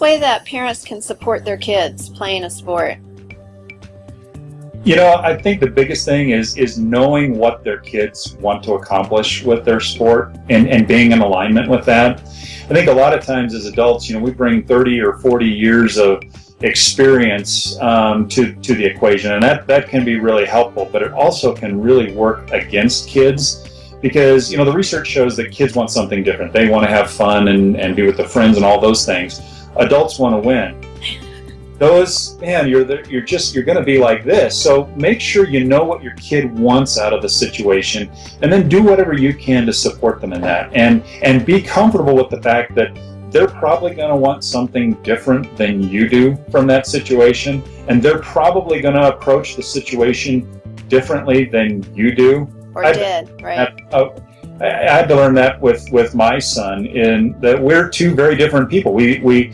way that parents can support their kids playing a sport? You know, I think the biggest thing is is knowing what their kids want to accomplish with their sport and, and being in alignment with that. I think a lot of times as adults, you know, we bring 30 or 40 years of experience um, to, to the equation and that, that can be really helpful, but it also can really work against kids because, you know, the research shows that kids want something different. They want to have fun and, and be with their friends and all those things. Adults want to win. Those man you're the, you're just you're going to be like this. So make sure you know what your kid wants out of the situation and then do whatever you can to support them in that. And and be comfortable with the fact that they're probably going to want something different than you do from that situation and they're probably going to approach the situation differently than you do. Or I, did right. I, I, uh, I had to learn that with with my son in that we're two very different people we we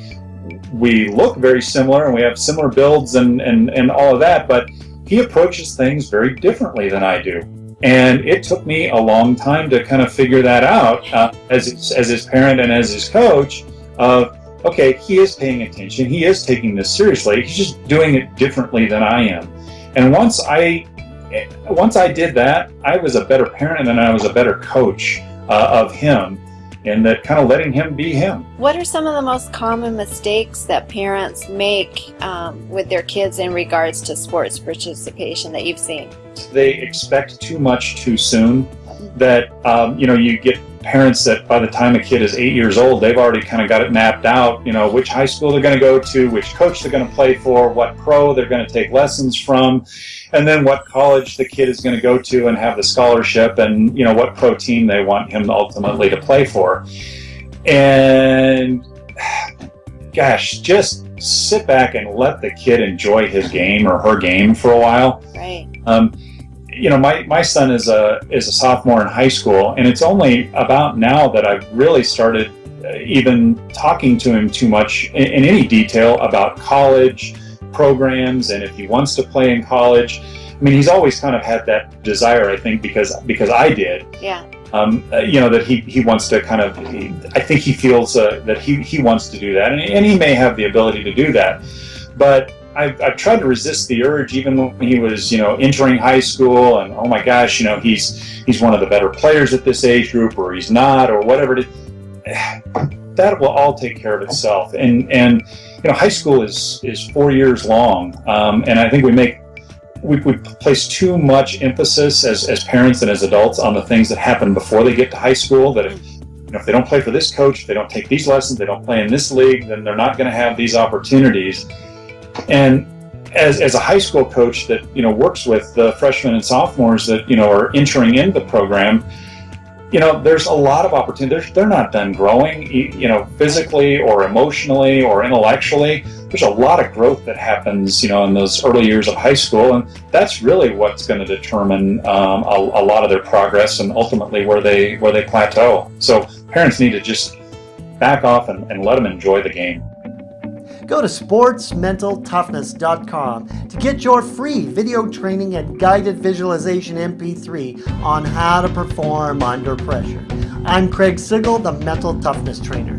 we look very similar and we have similar builds and, and, and all of that, but he approaches things very differently than I do. And it took me a long time to kind of figure that out uh, as, as his parent and as his coach of, okay, he is paying attention. He is taking this seriously. He's just doing it differently than I am. And once I, once I did that, I was a better parent and I was a better coach uh, of him and that kind of letting him be him. What are some of the most common mistakes that parents make um, with their kids in regards to sports participation that you've seen? They expect too much too soon. That um, you know, you get parents that by the time a kid is eight years old, they've already kind of got it mapped out. You know, which high school they're going to go to, which coach they're going to play for, what pro they're going to take lessons from, and then what college the kid is going to go to and have the scholarship, and you know what pro team they want him ultimately to play for. And gosh, just sit back and let the kid enjoy his game or her game for a while. Right. Um, you know, my, my son is a is a sophomore in high school, and it's only about now that I've really started uh, even talking to him too much in, in any detail about college programs and if he wants to play in college. I mean, he's always kind of had that desire, I think, because because I did. Yeah. Um, uh, you know that he, he wants to kind of he, I think he feels uh, that he, he wants to do that and, and he may have the ability to do that but I've, I've tried to resist the urge even when he was, you know, entering high school and, oh my gosh, you know, he's he's one of the better players at this age group or he's not or whatever it is. That will all take care of itself. And, and you know, high school is, is four years long. Um, and I think we make we, we place too much emphasis as, as parents and as adults on the things that happen before they get to high school that if, you know, if they don't play for this coach, if they don't take these lessons, they don't play in this league, then they're not going to have these opportunities. And as, as a high school coach that you know works with the freshmen and sophomores that you know are entering into the program, you know there's a lot of opportunities. They're, they're not done growing, you know, physically or emotionally or intellectually. There's a lot of growth that happens, you know, in those early years of high school, and that's really what's going to determine um, a, a lot of their progress and ultimately where they where they plateau. So parents need to just back off and, and let them enjoy the game. Go to sportsmentaltoughness.com to get your free video training and guided visualization MP3 on how to perform under pressure. I'm Craig Sigl, the Mental Toughness Trainer.